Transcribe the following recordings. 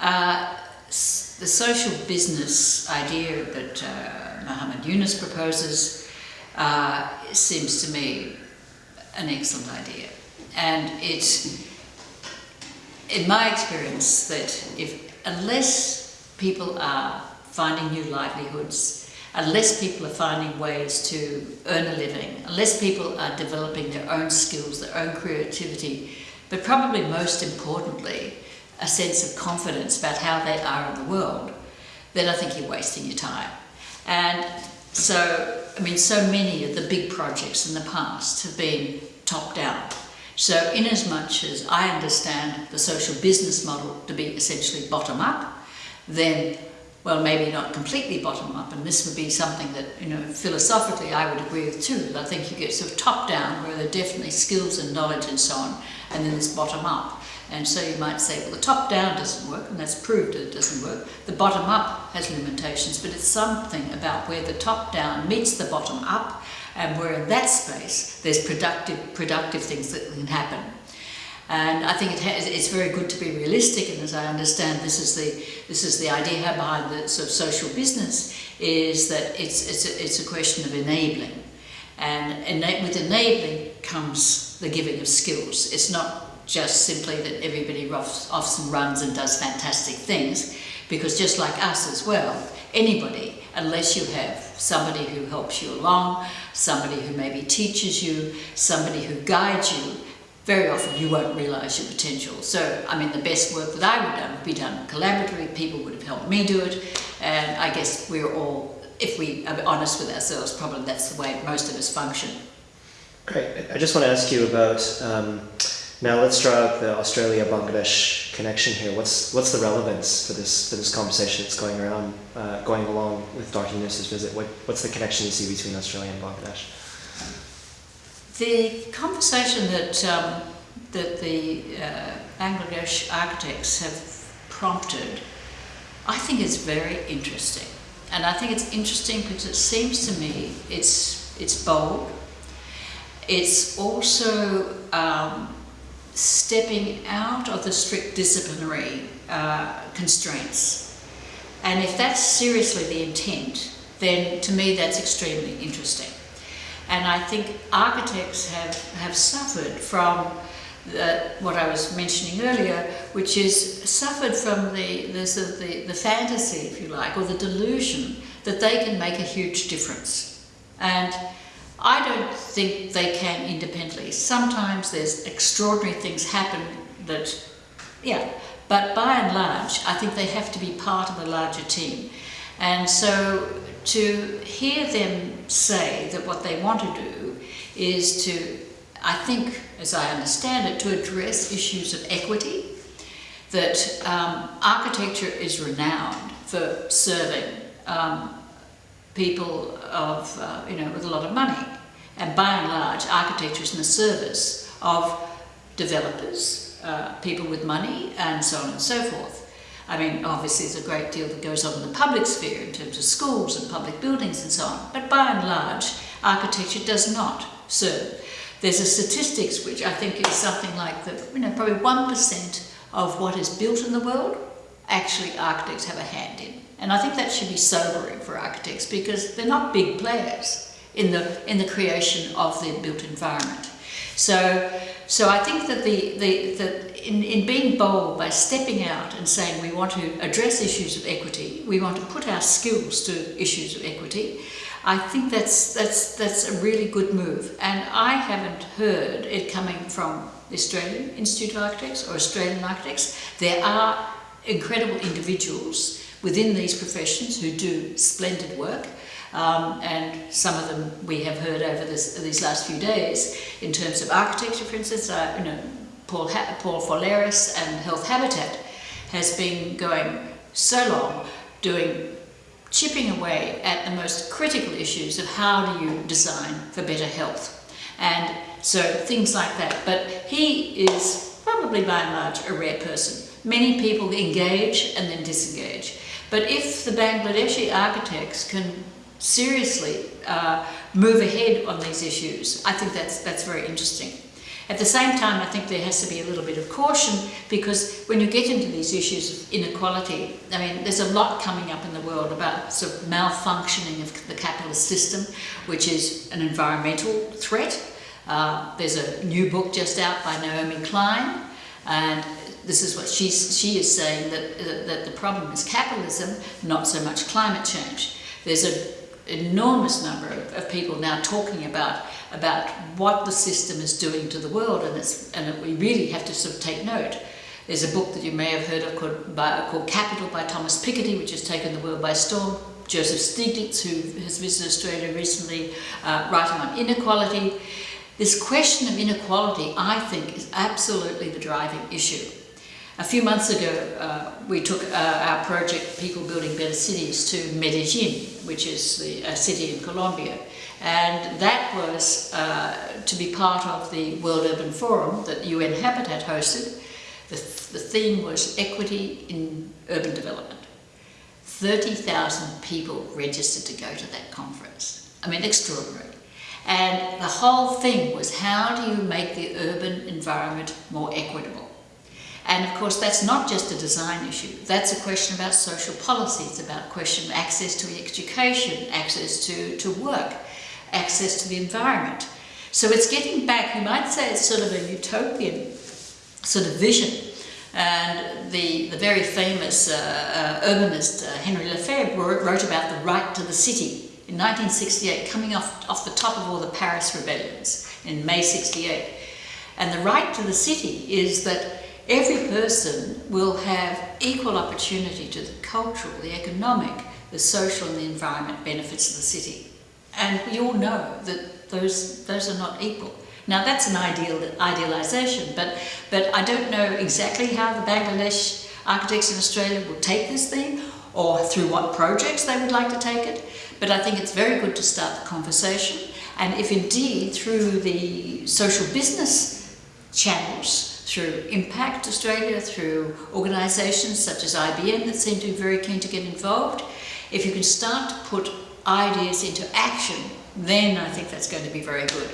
Uh, the social business idea that uh, Muhammad Yunus proposes uh, seems to me an excellent idea. And it's, in my experience, that if unless people are finding new livelihoods, unless people are finding ways to earn a living, unless people are developing their own skills, their own creativity, but probably most importantly, a sense of confidence about how they are in the world, then I think you're wasting your time. And so, I mean, so many of the big projects in the past have been top-down. So in as much as I understand the social business model to be essentially bottom-up, then, well, maybe not completely bottom-up, and this would be something that, you know, philosophically I would agree with too. that I think you get sort of top-down, where there are definitely skills and knowledge and so on, and then there's bottom-up. And so you might say, well, the top-down doesn't work, and that's proved it doesn't work. The bottom-up has limitations, but it's something about where the top-down meets the bottom-up, and where in that space there's productive, productive things that can happen. And I think it has, it's very good to be realistic, and as I understand, this is the this is the idea behind the sort of social business is that it's it's a, it's a question of enabling, and with enabling comes the giving of skills. It's not just simply that everybody roughs, offs and runs and does fantastic things, because just like us as well, anybody, unless you have somebody who helps you along, somebody who maybe teaches you, somebody who guides you, very often you won't realise your potential. So, I mean, the best work that I would have done would be done collaboratively, people would have helped me do it, and I guess we're all, if we are honest with ourselves, probably that's the way most of us function. Great. I just want to ask you about um, now let's draw out the Australia-Bangladesh connection here. What's what's the relevance for this for this conversation that's going around, uh, going along with Dr. Yunus's visit? What what's the connection you see between Australia and Bangladesh? The conversation that um, that the uh, Bangladesh architects have prompted, I think is very interesting, and I think it's interesting because it seems to me it's it's bold. It's also um, stepping out of the strict disciplinary uh, constraints. And if that's seriously the intent, then to me that's extremely interesting. And I think architects have, have suffered from the, what I was mentioning earlier, which is suffered from the, the, the, the fantasy, if you like, or the delusion that they can make a huge difference. And I don't think they can independently. Sometimes there's extraordinary things happen that, yeah, but by and large, I think they have to be part of a larger team. And so to hear them say that what they want to do is to, I think, as I understand it, to address issues of equity, that um, architecture is renowned for serving um, people of, uh, you know, with a lot of money. And by and large, architecture is in the service of developers, uh, people with money, and so on and so forth. I mean, obviously there's a great deal that goes on in the public sphere in terms of schools and public buildings and so on, but by and large, architecture does not serve. There's a statistics which I think is something like that, you know, probably 1% of what is built in the world, actually architects have a hand in. And I think that should be sobering for architects because they're not big players in the, in the creation of the built environment. So, so I think that the, the, the in, in being bold by stepping out and saying we want to address issues of equity, we want to put our skills to issues of equity, I think that's, that's, that's a really good move. And I haven't heard it coming from the Australian Institute of Architects or Australian architects. There are incredible individuals within these professions who do splendid work. Um, and some of them we have heard over this, these last few days in terms of architecture, for instance, uh, you know, Paul, ha Paul Pholeros and Healthabitat has been going so long doing chipping away at the most critical issues of how do you design for better health. And so things like that. But he is probably by and large a rare person. Many people engage and then disengage. But if the Bangladeshi architects can seriously uh, move ahead on these issues, I think that's, that's very interesting. At the same time, I think there has to be a little bit of caution because when you get into these issues of inequality, I mean, there's a lot coming up in the world about sort of malfunctioning of the capitalist system, which is an environmental threat. Uh, there's a new book just out by Naomi Klein, and this is what she's, she is saying that, uh, that the problem is capitalism, not so much climate change. There's an enormous number of, of people now talking about about what the system is doing to the world, and it's and we really have to sort of take note. There's a book that you may have heard of called, by, called Capital by Thomas Piketty, which has taken the world by storm. Joseph Stiglitz, who has visited Australia recently, uh, writing on inequality. This question of inequality, I think, is absolutely the driving issue. A few months ago, uh, we took uh, our project, People Building Better Cities, to Medellin, which is the, a city in Colombia. And that was uh, to be part of the World Urban Forum that UN Habitat hosted. The, the theme was equity in urban development. 30,000 people registered to go to that conference. I mean, extraordinary. And the whole thing was how do you make the urban environment more equitable? And of course, that's not just a design issue. That's a question about social policy. It's about question of access to education, access to, to work, access to the environment. So it's getting back, you might say it's sort of a utopian sort of vision. And the, the very famous uh, uh, urbanist uh, Henry Lefebvre wrote about the right to the city in 1968, coming off, off the top of all the Paris rebellions in May 68. And the right to the city is that every person will have equal opportunity to the cultural, the economic, the social and the environment benefits of the city. And we all know that those, those are not equal. Now that's an ideal idealisation, but, but I don't know exactly how the Bangladesh architects in Australia will take this thing or through what projects they would like to take it. But I think it's very good to start the conversation. And if indeed through the social business channels through Impact Australia, through organisations such as IBM that seem to be very keen to get involved. If you can start to put ideas into action, then I think that's going to be very good.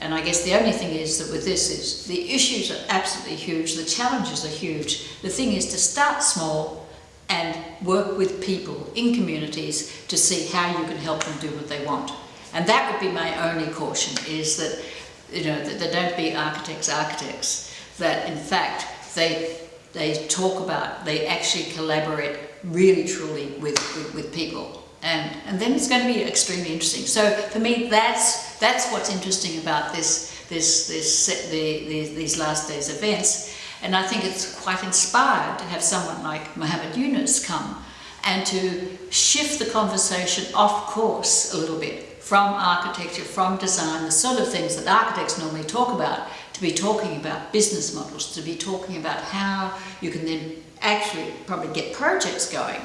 And I guess the only thing is that with this is the issues are absolutely huge, the challenges are huge. The thing is to start small and work with people in communities to see how you can help them do what they want. And that would be my only caution is that, you know, that there don't be architects architects that in fact they they talk about, they actually collaborate really truly with, with, with, people. And, and then it's going to be extremely interesting. So for me, that's, that's what's interesting about this, this, this, the, the, these last days events. And I think it's quite inspired to have someone like Muhammad Yunus come and to shift the conversation off course a little bit from architecture, from design, the sort of things that architects normally talk about, to be talking about business models, to be talking about how you can then actually probably get projects going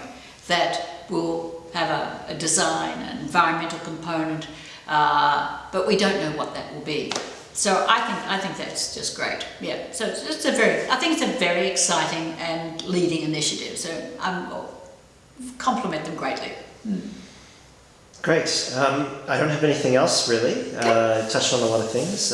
that will have a, a design, an environmental component, uh, but we don't know what that will be. So I think I think that's just great. Yeah. So it's, a very I think it's a very exciting and leading initiative. So I will compliment them greatly. Mm. Great. Um, I don't have anything else really. Uh, touched on a lot of things.